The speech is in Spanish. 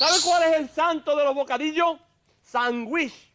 ¿Sabe cuál es el santo de los bocadillos? Sandwich.